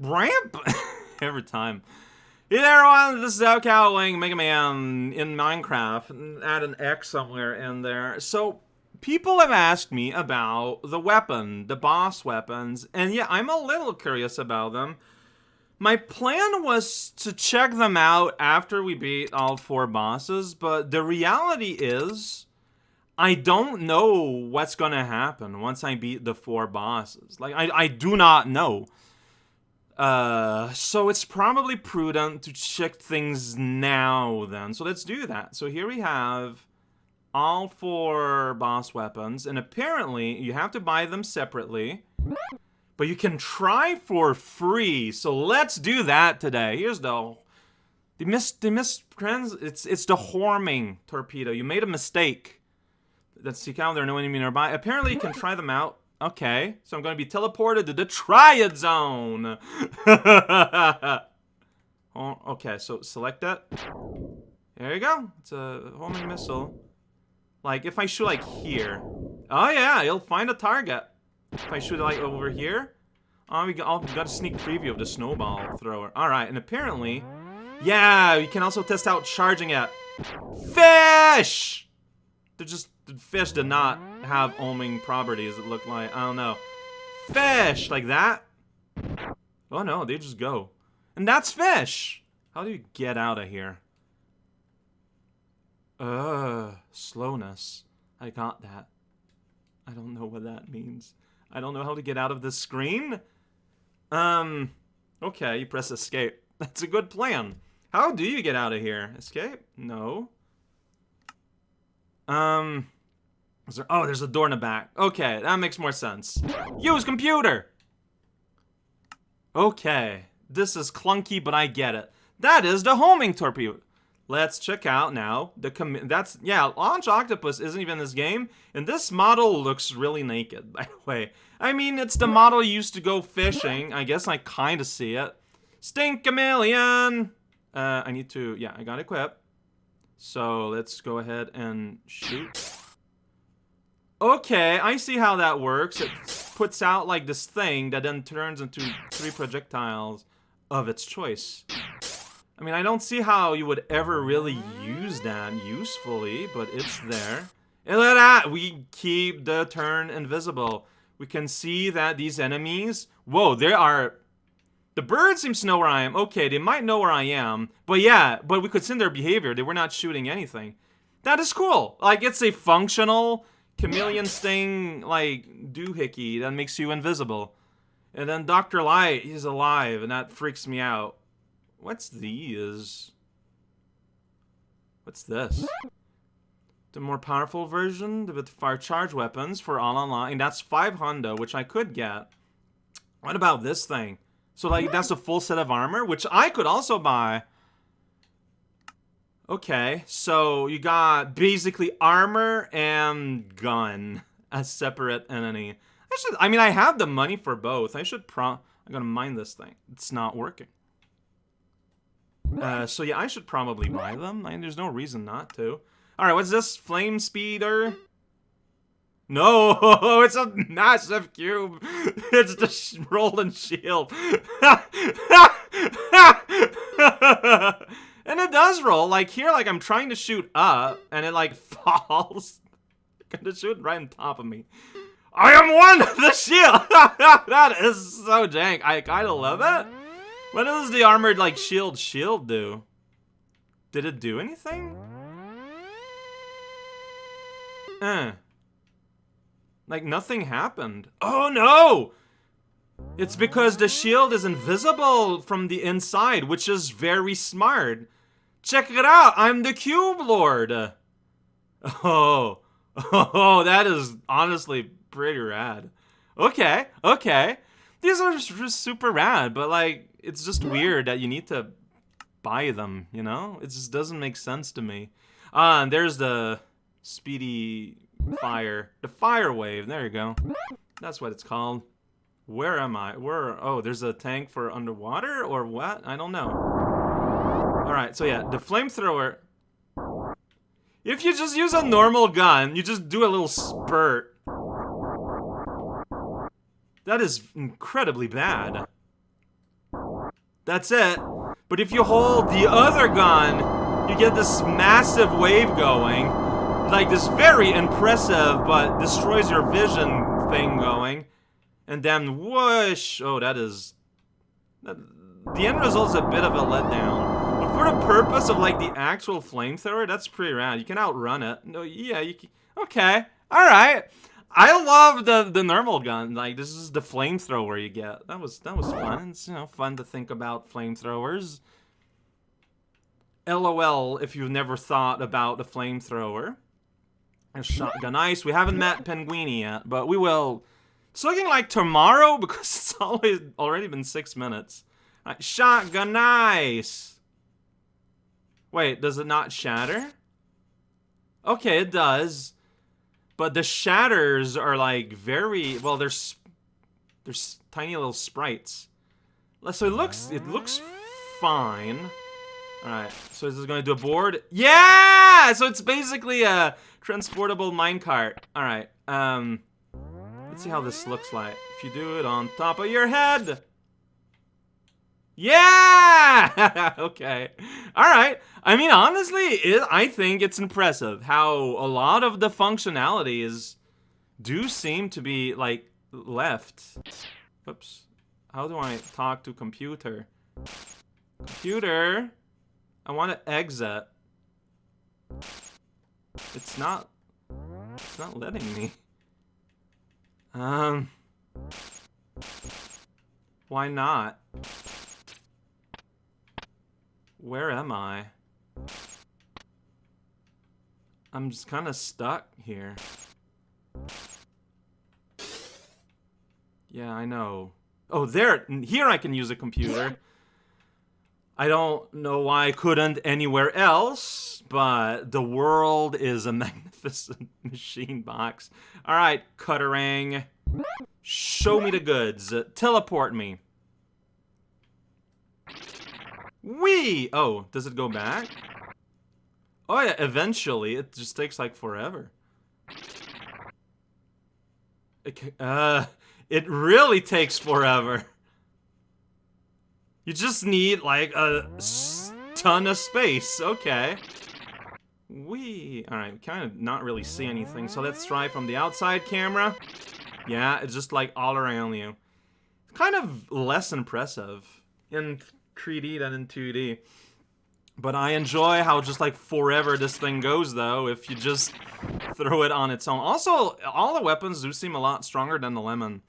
ramp every time. Hey there, everyone. This is raocow playing Mega Man in Minecraft. Add an X somewhere in there. So, people have asked me about the weapon, the boss weapons, and yeah, I'm a little curious about them. My plan was to check them out after we beat all four bosses, but the reality is, I don't know what's gonna happen once I beat the four bosses. Like, I, I do not know. Uh, so it's probably prudent to check things now then. So let's do that. So here we have all four boss weapons, and apparently you have to buy them separately. But you can try for free, so let's do that today. Here's the... They missed, they missed, it's, it's the Horming torpedo. You made a mistake. Let's see how there are no enemy nearby. Apparently you can try them out. Okay, so I'm going to be teleported to the Trial Zone. oh, okay, so select that. There you go. It's a homing missile. Like, if I shoot, like, here. Oh, yeah, you'll find a target. If I shoot, like, over here. Oh, we got, oh, we got a sneak preview of the snowball thrower. Alright, and apparently... Yeah, you can also test out charging it. Fish! They're just... The fish did not have homing properties, it looked like. I don't know. Fish! Like that? Oh, no, they just go. And that's fish! How do you get out of here? Ugh, slowness. I got that. I don't know what that means. I don't know how to get out of this screen. Um, okay, you press escape. That's a good plan. How do you get out of here? Escape? No. Um, there, oh, there's a door in the back. Okay, that makes more sense. Use computer! Okay, this is clunky, but I get it. That is the homing torpedo. Let's check out now the com that's yeah launch octopus isn't even this game and this model looks really naked by the way I mean it's the model used to go fishing I guess I kind of see it sting chameleon uh, I need to yeah I got equipped so let's go ahead and shoot okay I see how that works it puts out like this thing that then turns into three projectiles of its choice I mean, I don't see how you would ever really use that usefully, but it's there. And look at that! We keep the turn invisible. We can see that these enemies... Whoa, there are... The bird seems to know where I am. Okay, they might know where I am. But yeah, but we could see their behavior. They were not shooting anything. That is cool. Like, it's a functional chameleon sting, like, doohickey that makes you invisible. And then Dr. Light, he's alive, and that freaks me out. What's these? What's this? The more powerful version with fire charge weapons for all online. That's 500, which I could get. What about this thing? So, like, that's a full set of armor, which I could also buy. Okay, so you got basically armor and gun as separate entity. I should, I mean, I have the money for both. I should pro, I'm gonna mine this thing. It's not working. Uh, so yeah, I should probably buy them. I mean, there's no reason not to. Alright, what's this? Flame Speeder? No, it's a massive cube. It's the sh rolling shield. and it does roll. Like here, like I'm trying to shoot up, and it like falls. Gonna shoot right on top of me. I am one the shield. that is so jank. I kind of love it. What does the armored, like, shield shield do? Did it do anything? Eh. Like, nothing happened. Oh, no! It's because the shield is invisible from the inside, which is very smart. Check it out! I'm the Cube Lord! Oh. Oh, that is honestly pretty rad. Okay, okay. These are just super rad, but like, it's just weird that you need to buy them, you know? It just doesn't make sense to me. Ah, and there's the speedy fire. The fire wave, there you go. That's what it's called. Where am I? Where? Oh, there's a tank for underwater or what? I don't know. Alright, so yeah, the flamethrower... If you just use a normal gun, you just do a little spurt. That is incredibly bad. That's it. But if you hold the other gun, you get this massive wave going. Like this very impressive but destroys your vision thing going. And then whoosh! Oh, that is... The end result's a bit of a letdown. But for the purpose of like the actual flamethrower, that's pretty rad. You can outrun it. No, yeah, you can... Okay. Alright. I love the the normal gun. Like this is the flamethrower you get. That was that was fun. It's you know fun to think about flamethrowers. LOL if you've never thought about a flamethrower. A shotgun ice. We haven't met Penguini yet, but we will. It's looking like tomorrow because it's always already been six minutes. Right, shotgun ice. Wait, does it not shatter? Okay, it does. But the shatters are like very well. There's there's tiny little sprites. So it looks it looks fine. All right. So this is going to do a board. Yeah. So it's basically a transportable minecart. All right. Um. Let's see how this looks like. If you do it on top of your head. Yeah! okay. Alright. I mean, honestly, it, I think it's impressive how a lot of the functionalities do seem to be, like, left. Whoops. How do I talk to computer? Computer! I want to exit. It's not... It's not letting me. Um... Why not? Where am I? I'm just kind of stuck here. Yeah, I know. Oh, there! Here I can use a computer. I don't know why I couldn't anywhere else, but the world is a magnificent machine box. Alright, Cutterang. Show me the goods. teleport me. Wee! Oh, does it go back? Oh yeah, eventually. It just takes like forever. It, uh, it really takes forever. You just need like a ton of space. Okay. Wee. Alright, kind of not really see anything. So let's try from the outside camera. Yeah, it's just like all around you. Kind of less impressive. In 3D than in 2D. But I enjoy how just like forever this thing goes though if you just throw it on its own. Also, all the weapons do seem a lot stronger than the lemon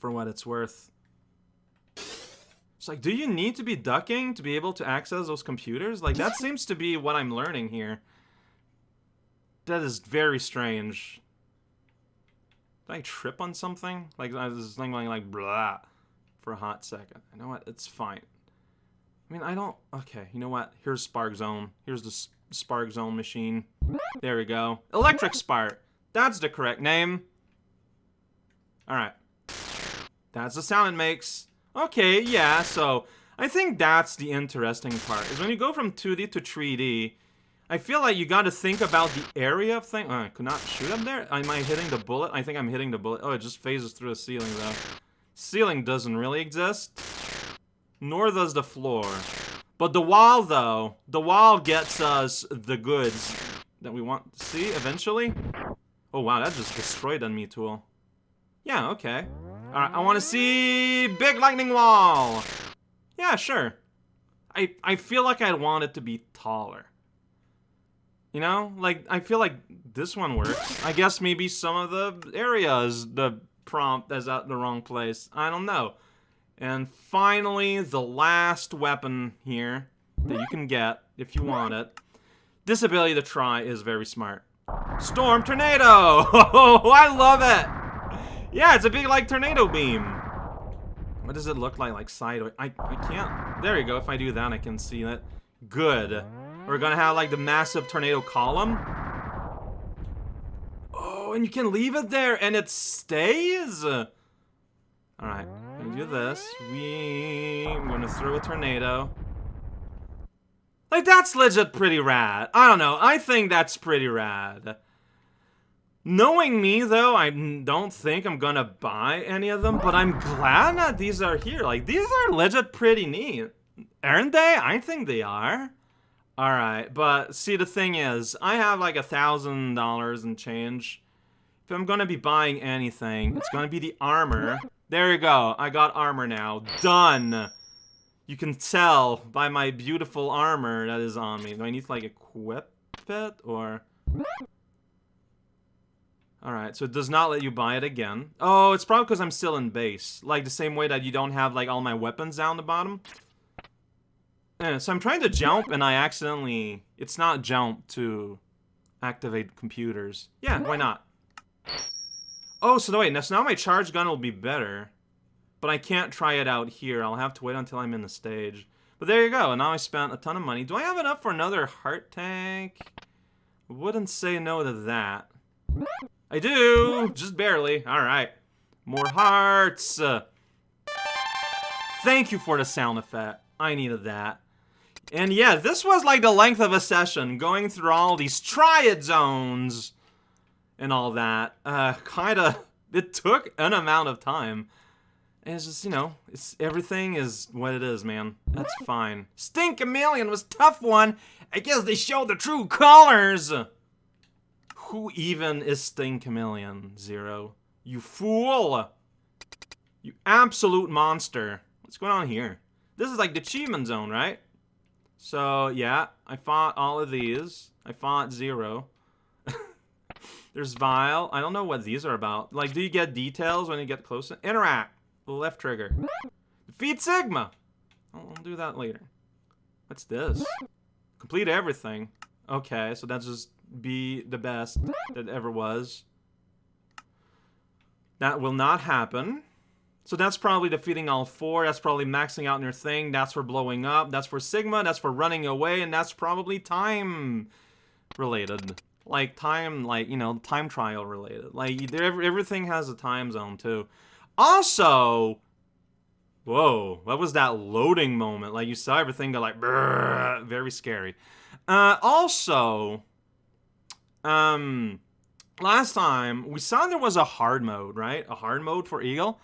for what it's worth. It's like, do you need to be ducking to be able to access those computers? Like, that seems to be what I'm learning here. That is very strange. Did I trip on something? Like, I was thinking like, blah, for a hot second. You know what? It's fine. I mean, I don't... Okay, you know what? Here's Spark Zone. Here's the Spark Zone machine. There we go. Electric Spark. That's the correct name. Alright. That's the sound it makes. Okay, yeah, so... I think that's the interesting part, is when you go from 2D to 3D, I feel like you gotta think about the area of thing. Oh, I could not shoot up there? Am I hitting the bullet? I think I'm hitting the bullet. Oh, it just phases through the ceiling, though. Ceiling doesn't really exist nor does the floor. But the wall, though, the wall gets us the goods that we want to see eventually. Oh, wow, that just destroyed on me tool. Yeah, okay. Alright, I want to see big lightning wall. Yeah, sure. I, I feel like I want it to be taller. You know? Like, I feel like this one works. I guess maybe some of the areas, the prompt is at the wrong place. I don't know. And finally, the last weapon here that you can get if you want it. This ability to try is very smart. Storm Tornado! Oh, I love it! Yeah, it's a big, like, tornado beam. What does it look like, like, sideways? I, I can't... There you go, if I do that, I can see it. Good. We're gonna have, like, the massive tornado column. Oh, and you can leave it there, and it stays? Alright, gonna do this. We... I'm gonna throw a tornado. Like, that's legit pretty rad. I don't know, I think that's pretty rad. Knowing me, though, I don't think I'm gonna buy any of them, but I'm glad that these are here. Like, these are legit pretty neat. Aren't they? I think they are. Alright, but see, the thing is, I have like a thousand dollars and change. If I'm gonna be buying anything, it's gonna be the armor. There you go, I got armor now. Done! You can tell by my beautiful armor that is on me. Do I need to like equip it, or... Alright, so it does not let you buy it again. Oh, it's probably because I'm still in base. Like the same way that you don't have like all my weapons down the bottom. Yeah, so I'm trying to jump and I accidentally... It's not jump to activate computers. Yeah, why not? Oh, so wait, so now my charge gun will be better. But I can't try it out here. I'll have to wait until I'm in the stage. But there you go. And now I spent a ton of money. Do I have enough for another heart tank? Wouldn't say no to that. I do! Just barely. Alright. More hearts! Thank you for the sound effect. I needed that. And yeah, this was like the length of a session, going through all these trial zones and all that. Uh, kinda, it took an amount of time. And it's just, you know, it's everything is what it is, man. That's fine. Sting Chameleon was tough one. I guess they showed the true colors. Who even is Sting Chameleon, Zero? You fool! You absolute monster. What's going on here? This is like the achievement zone, right? So, yeah, I fought all of these. I fought Zero. There's Vile. I don't know what these are about. Like, do you get details when you get closer? Interact. Left trigger. Defeat Sigma. I'll, I'll do that later. What's this? Complete everything. Okay, so that's just be the best that ever was. That will not happen. So that's probably defeating all four. That's probably maxing out your thing. That's for blowing up. That's for Sigma. That's for running away. And that's probably time related. Like time, like, you know, time trial related. Like, everything has a time zone too. Also, whoa, what was that loading moment? Like, you saw everything go like, very scary. Uh, also, um, last time we saw there was a hard mode, right? A hard mode for Eagle.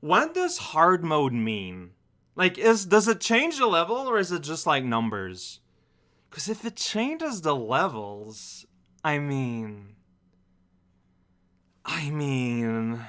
What does hard mode mean? Like, is does it change the level or is it just like numbers? Because if it changes the levels, I mean, I mean,